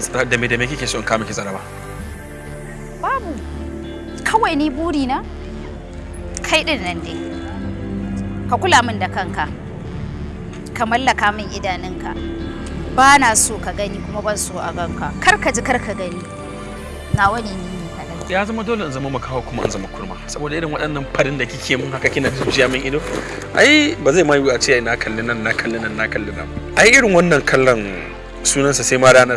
da me da me kike so in kama ki zaraba? Babu. Kawai ni buri na kai ɗin nan dai. Ka kula min da kanka. Ka mallaka min idanunka. Ba na so ka gani kuma ban so a ganka. Kar ka ji kar ka gani. Nawa ne ni ya zama dole in zama makaho kuma in zama kurma. Saboda irin waɗannan farin da kike mun haka kina jujjuya min ido ai ba zai ma a ce na kalli nan na kalli nan na kalli nan. Ai irin wannan kallon sunansa sai ma ranar